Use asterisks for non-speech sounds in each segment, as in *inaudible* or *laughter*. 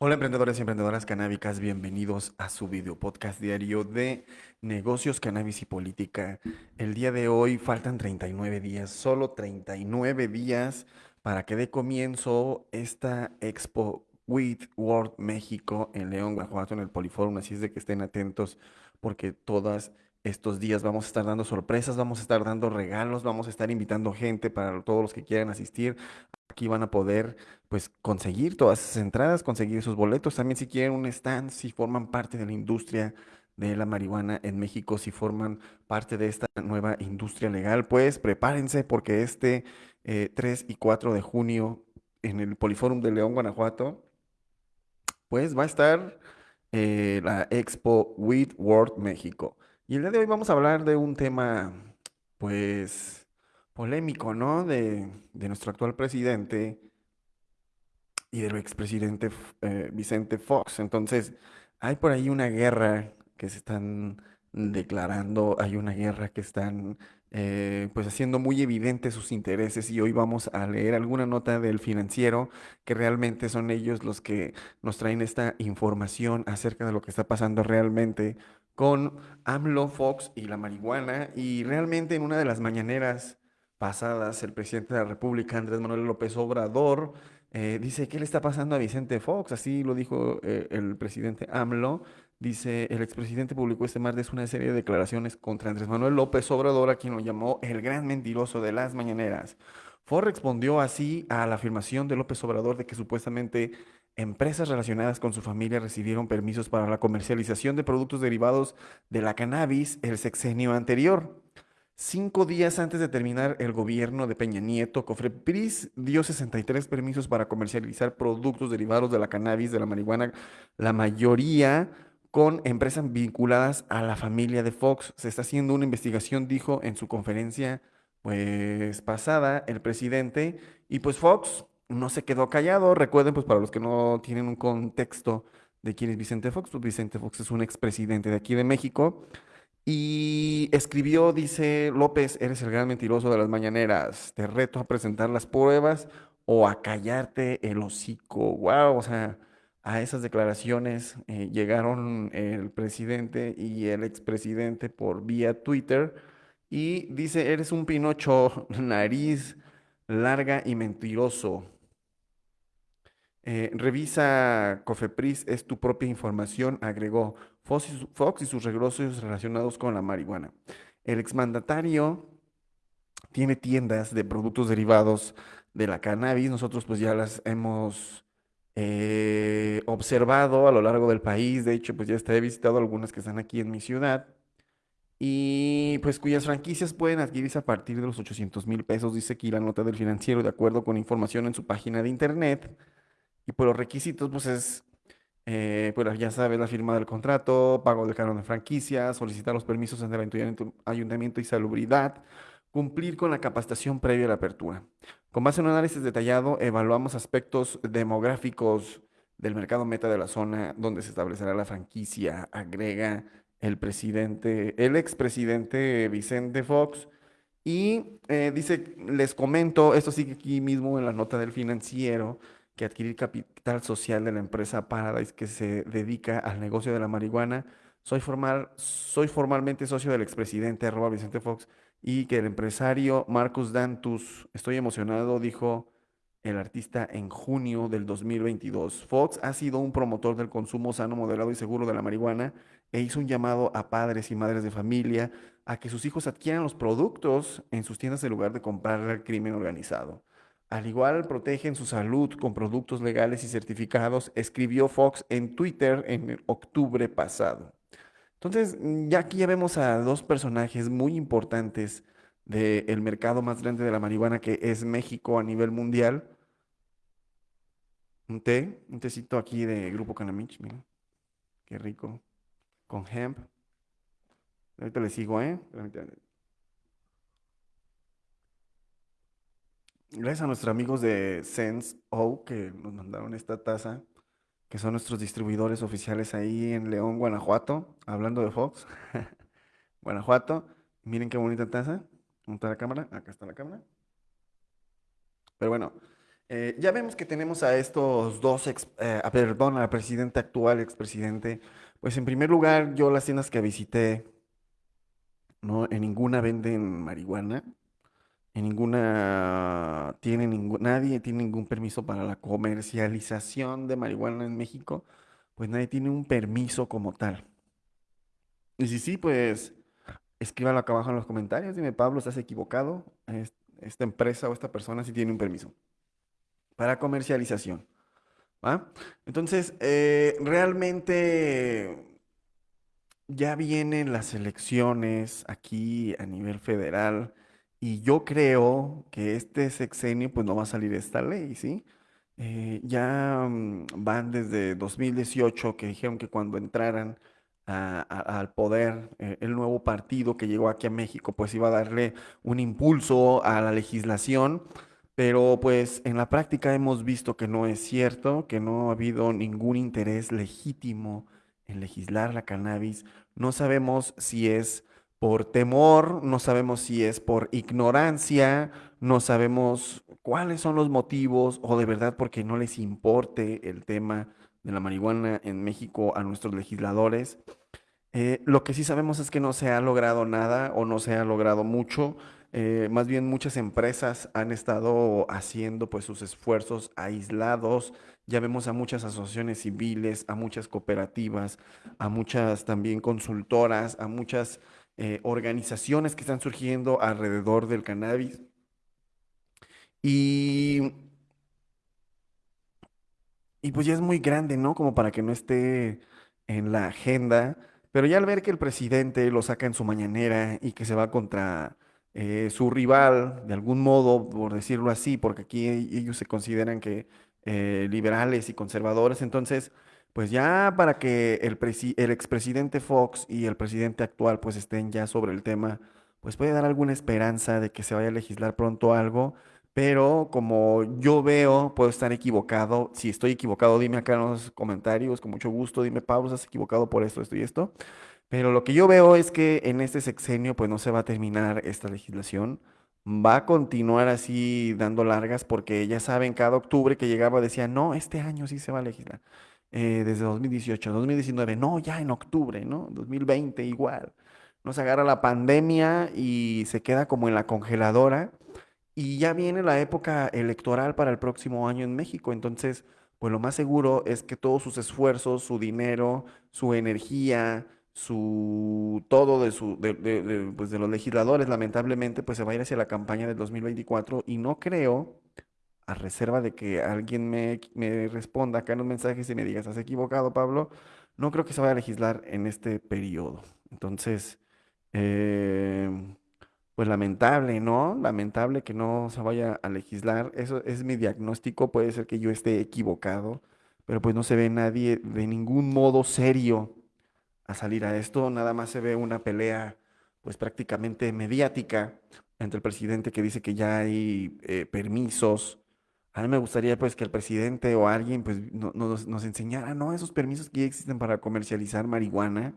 Hola emprendedores y emprendedoras canábicas, bienvenidos a su video podcast diario de negocios, cannabis y política. El día de hoy faltan 39 días, solo 39 días para que dé comienzo esta Expo With World México en León, Guanajuato, en el Poliforum, así es de que estén atentos porque todas estos días vamos a estar dando sorpresas, vamos a estar dando regalos, vamos a estar invitando gente para todos los que quieran asistir. Aquí van a poder pues conseguir todas esas entradas, conseguir sus boletos. También si quieren un stand, si forman parte de la industria de la marihuana en México, si forman parte de esta nueva industria legal, pues prepárense porque este 3 eh, y 4 de junio en el Poliforum de León, Guanajuato, pues va a estar eh, la Expo With World México. Y el día de hoy vamos a hablar de un tema, pues, polémico, ¿no? De, nuestro actual presidente y del expresidente eh, Vicente Fox. Entonces, hay por ahí una guerra que se están declarando, hay una guerra que están eh, pues haciendo muy evidentes sus intereses y hoy vamos a leer alguna nota del financiero que realmente son ellos los que nos traen esta información acerca de lo que está pasando realmente con AMLO, Fox y la marihuana. Y realmente en una de las mañaneras pasadas, el presidente de la República, Andrés Manuel López Obrador, eh, dice, ¿qué le está pasando a Vicente Fox? Así lo dijo eh, el presidente AMLO. Dice, el expresidente publicó este martes una serie de declaraciones contra Andrés Manuel López Obrador, a quien lo llamó el gran mentiroso de las mañaneras. Fox respondió así a la afirmación de López Obrador de que supuestamente Empresas relacionadas con su familia recibieron permisos para la comercialización de productos derivados de la cannabis el sexenio anterior. Cinco días antes de terminar el gobierno de Peña Nieto, Cofrepris dio 63 permisos para comercializar productos derivados de la cannabis, de la marihuana, la mayoría con empresas vinculadas a la familia de Fox. Se está haciendo una investigación, dijo en su conferencia pues pasada el presidente, y pues Fox no se quedó callado. Recuerden, pues para los que no tienen un contexto de quién es Vicente Fox, pues Vicente Fox es un expresidente de aquí de México. Y escribió, dice López, eres el gran mentiroso de las mañaneras, te reto a presentar las pruebas o a callarte el hocico. Wow, o sea, a esas declaraciones eh, llegaron el presidente y el expresidente por vía Twitter y dice, eres un pinocho, *laughs* nariz larga y mentiroso. Eh, revisa Cofepris, es tu propia información, agregó Fox y, sus negocios relacionados con la marihuana. El exmandatario tiene tiendas de productos derivados de la cannabis. Nosotros pues ya las hemos eh, observado a lo largo del país. De hecho, pues ya he visitado algunas que están aquí en mi ciudad. Y pues cuyas franquicias pueden adquirirse a partir de los 800 mil pesos, dice aquí la nota del financiero, de acuerdo con información en su página de internet. Y por los requisitos, pues es, eh, pues ya sabes, la firma del contrato, pago del canon de franquicia, solicitar los permisos en el ayuntamiento y salubridad, cumplir con la capacitación previa a la apertura. Con base en un análisis detallado, evaluamos aspectos demográficos del mercado meta de la zona donde se establecerá la franquicia, agrega el presidente, el expresidente Vicente Fox. Y eh, dice, les comento, esto sigue aquí mismo en la nota del financiero, que adquirir capital social de la empresa Paradise que se dedica al negocio de la marihuana. Soy, formal, soy formalmente socio del expresidente arroba Vicente Fox y que el empresario Marcus Dantus, estoy emocionado, dijo el artista en junio del 2022. Fox ha sido un promotor del consumo sano, moderado y seguro de la marihuana e hizo un llamado a padres y madres de familia a que sus hijos adquieran los productos en sus tiendas en lugar de comprar al crimen organizado. Al igual protegen su salud con productos legales y certificados, escribió Fox en Twitter en octubre pasado. Entonces, ya aquí ya vemos a dos personajes muy importantes del mercado más grande de la marihuana que es México a nivel mundial. Un té, un tecito aquí de Grupo Canamich, miren, qué rico, con hemp. Ahorita le sigo, ¿eh? Gracias a nuestros amigos de Sense O que nos mandaron esta taza, que son nuestros distribuidores oficiales ahí en León, Guanajuato, hablando de Fox. *laughs* Guanajuato, miren qué bonita taza. ¿Dónde la cámara? Acá está la cámara. Pero bueno, Eh, ya vemos que tenemos a estos dos, eh, a- perdón, al presidente actual, expresidente. Pues en primer lugar, yo las tiendas que visité, no, en ninguna venden marihuana, en ninguna tiene ningún, nadie tiene ningún permiso para la comercialización de marihuana en México, pues nadie tiene un permiso como tal. Y si sí, pues escríbalo acá abajo en los comentarios, dime, Pablo, ¿estás equivocado? Es- Esta empresa o esta persona sí tiene un permiso para comercialización. ¿va? Entonces, eh, realmente ya vienen las elecciones aquí a nivel federal y yo creo que este sexenio pues no va a salir esta ley, ¿sí? Eh, ya mm, van desde 2018 que dijeron que cuando entraran al poder eh, el nuevo partido que llegó aquí a México pues iba a darle un impulso a la legislación pero pues en la práctica hemos visto que no es cierto, que no ha habido ningún interés legítimo en legislar la cannabis. No sabemos si es por temor, no sabemos si es por ignorancia, no sabemos cuáles son los motivos o de verdad porque no les importe el tema de la marihuana en México a nuestros legisladores. Eh, lo que sí sabemos es que no se ha logrado nada o no se ha logrado mucho. eh, más bien muchas empresas han estado haciendo pues sus esfuerzos aislados. Ya vemos a muchas asociaciones civiles, a muchas cooperativas, a muchas también consultoras, a muchas eh, organizaciones que están surgiendo alrededor del cannabis. Y, y pues ya es muy grande, ¿no? Como para que no esté en la agenda. Pero ya al ver que el presidente lo saca en su mañanera y que se va contra eh, su rival, de algún modo, por decirlo así, porque aquí ellos se consideran que eh, liberales y conservadores, entonces, pues ya para que el, presi- el expresidente Fox y el presidente actual pues estén ya sobre el tema, pues puede dar alguna esperanza de que se vaya a legislar pronto algo. Pero como yo veo, puedo estar equivocado. Si estoy equivocado, dime acá en los comentarios, con mucho gusto, dime, Pablo, estás equivocado por esto, esto y esto. Pero lo que yo veo es que en este sexenio pues no se va a terminar esta legislación, va a continuar así dando largas porque ya saben, cada octubre que llegaba decía, no, este año sí se va a legislar. Eh, desde 2018, 2019, no, ya en octubre, ¿no? 2020 igual. Nos agarra la pandemia y se queda como en la congeladora y ya viene la época electoral para el próximo año en México, entonces, pues lo más seguro es que todos sus esfuerzos, su dinero, su energía, su todo de su de, de- pues de los legisladores, lamentablemente, pues se va a ir hacia la campaña del 2024 y no creo, a reserva de que alguien me, me responda acá en los mensajes y me diga, ¿estás equivocado, Pablo? No creo que se vaya a legislar en este periodo. Entonces, em, pues lamentable, ¿no? Lamentable que no se vaya a legislar. Eso es mi diagnóstico. Puede ser que yo esté equivocado, pero pues no se ve nadie de ningún modo serio a salir a esto. Nada más se ve una pelea, pues prácticamente mediática entre el presidente que dice que ya hay eh, permisos. A mí me gustaría pues que el presidente o alguien pues no- nos, nos enseñara, ¿no? Esos permisos que ya existen para comercializar marihuana.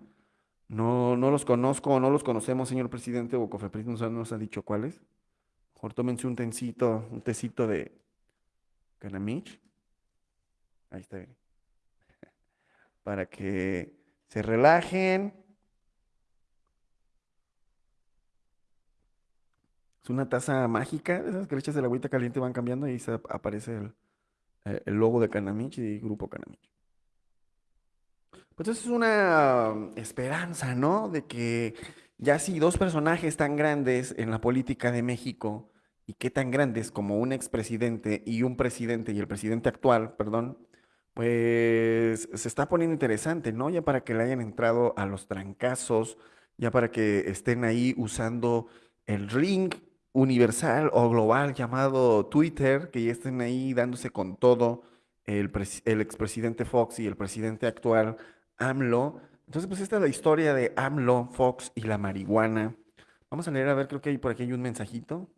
No, no los conozco, no los conocemos, señor presidente, o Cofepris nos, nos ha dicho cuáles. Mejor tómense un tencito, un tecito de Canamich. Ahí está bien. *laughs* Para que se relajen. Es una taza mágica, esas que le echas agüita caliente van cambiando y se ap- aparece el, eh, el logo de Canamich y Grupo Canamich. Pues eso es una mm, esperanza, ¿no? De que ya si dos personajes tan grandes en la política de México, y qué tan grandes como un expresidente y un presidente y el presidente actual, perdón, pues se está poniendo interesante, ¿no? Ya para que le hayan entrado a los trancazos, ya para que estén ahí usando el ring universal o global llamado Twitter, que ya estén ahí dándose con todo el, el expresidente Fox y el presidente actual AMLO. Entonces, pues esta es la historia de AMLO, Fox y la marihuana. Vamos a leer, a ver, creo que hay por aquí hay un mensajito.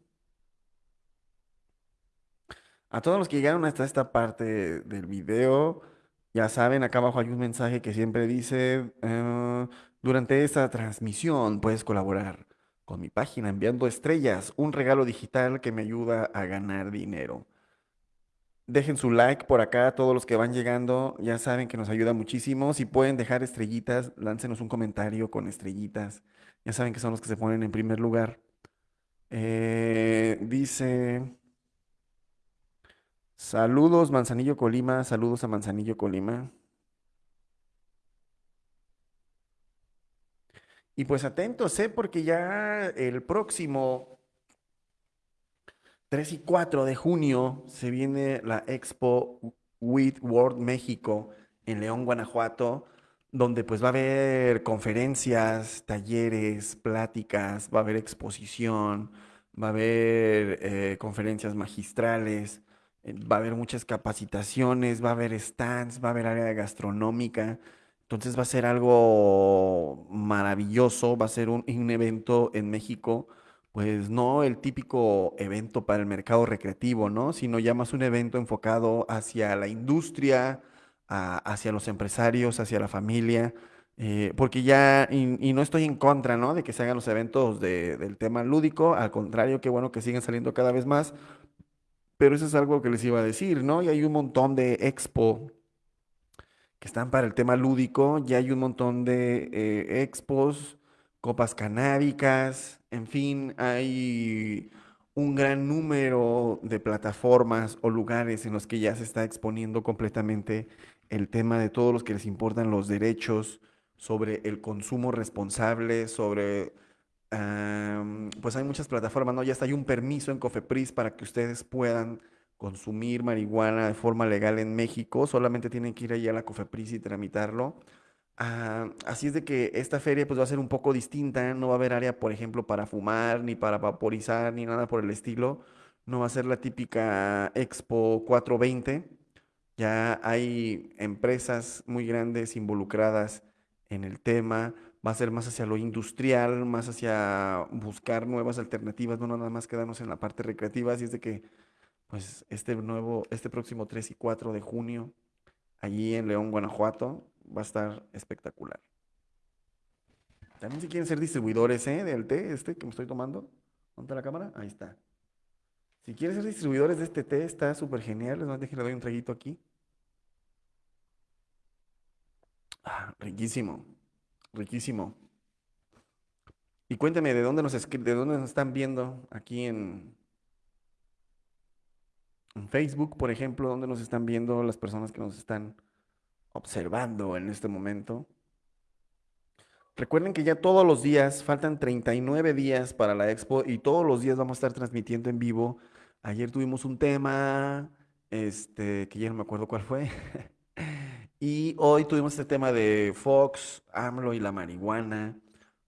A todos los que llegaron hasta esta parte del video, ya saben, acá abajo hay un mensaje que siempre dice, eh, durante esta transmisión puedes colaborar con mi página enviando estrellas, un regalo digital que me ayuda a ganar dinero. Dejen su like por acá, todos los que van llegando, ya saben que nos ayuda muchísimo. Si pueden dejar estrellitas, láncenos un comentario con estrellitas. Ya saben que son los que se ponen en primer lugar. Eh, dice, saludos Manzanillo Colima, saludos a Manzanillo Colima. Y pues atentos, ¿eh? Porque ya el próximo 3 y 4 de junio se viene la Expo with World México en León, Guanajuato, donde pues va a haber conferencias, talleres, pláticas, va a haber exposición, va a haber eh, conferencias magistrales, eh, va a haber muchas capacitaciones, va a haber stands, va a haber área gastronómica. Entonces va a ser algo maravilloso, va a ser un, evento en México pues no el típico evento para el mercado recreativo, ¿no? Sino ya más un evento enfocado hacia la industria, hacia los empresarios, hacia la familia, eh, porque ya, y, no estoy en contra, ¿no? De que se hagan los eventos de- del tema lúdico, al contrario, qué bueno que siguen saliendo cada vez más, pero eso es algo que les iba a decir, ¿no? Y hay un montón de expo que están para el tema lúdico. Ya hay un montón de eh, expos, copas canábicas, en fin, hay un gran número de plataformas o lugares en los que ya se está exponiendo completamente el tema de todos los que les importan los derechos sobre el consumo responsable, sobre pues hay muchas plataformas, ¿no? Ya está, hay un permiso en Cofepris para que ustedes puedan consumir marihuana de forma legal en México. Solamente tienen que ir ahí a la Cofepris y tramitarlo. Ah, así es de que esta feria pues va a ser un poco distinta. No va a haber área, por ejemplo, para fumar, ni para vaporizar, ni nada por el estilo. No va a ser la típica Expo 420. Ya hay empresas muy grandes involucradas en el tema. Va a ser más hacia lo industrial, más hacia buscar nuevas alternativas, no nada más quedarnos en la parte recreativa. Así es de que, pues, este nuevo, este próximo 3 y 4 de junio, allí en León, Guanajuato, va a estar espectacular. También si quieren ser distribuidores, ¿eh? Del té, este que me estoy tomando. ¿Dónde la cámara? Ahí está. Si quieren ser distribuidores de este té, está súper genial. Les dejar- le doy un traguito aquí. Ah, riquísimo, riquísimo. Y cuénteme, ¿de dónde nos de dónde nos están viendo? Aquí en, en Facebook, por ejemplo, ¿dónde nos están viendo las personas que nos están observando en este momento? Recuerden que ya todos los días, faltan 39 días para la expo y todos los días vamos a estar transmitiendo en vivo. Ayer tuvimos un tema, este, que ya no me acuerdo cuál fue. *laughs* Y hoy tuvimos este tema de Fox, AMLO y la marihuana,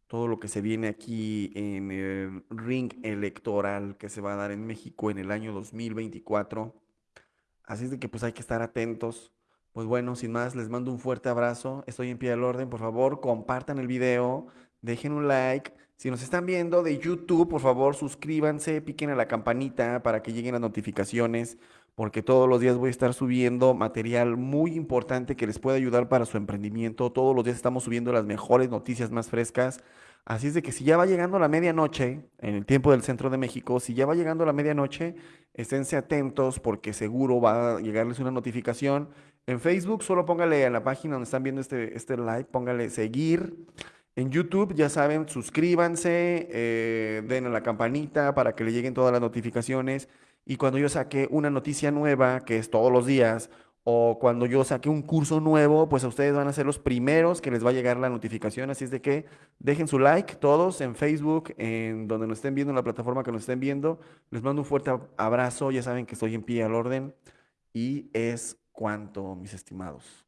todo lo que se viene aquí en el ring electoral que se va a dar en México en el año 2024. Así es de que pues hay que estar atentos. Pues bueno, sin más, les mando un fuerte abrazo. Estoy en pie del orden. Por favor, compartan el video, dejen un like. Si nos están viendo de YouTube, por favor, suscríbanse, piquen a la campanita para que lleguen las notificaciones, porque todos los días voy a estar subiendo material muy importante que les puede ayudar para su emprendimiento. Todos los días estamos subiendo las mejores noticias más frescas. Así es de que si ya va llegando la medianoche, en el tiempo del centro de México, si ya va llegando la medianoche, esténse atentos porque seguro va a llegarles una notificación. En Facebook solo póngale a la página donde están viendo este, este live, póngale seguir. En YouTube, ya saben, suscríbanse, eh, a la campanita para que le lleguen todas las notificaciones. Y cuando yo saque una noticia nueva, que es todos los días, o cuando yo saque un curso nuevo, pues a ustedes van a ser los primeros que les va a llegar la notificación. Así es de que dejen su like todos en Facebook, en donde nos estén viendo, en la plataforma que nos estén viendo. Les mando un fuerte ab- abrazo. Ya saben que estoy en pie al orden. Y es cuanto, mis estimados.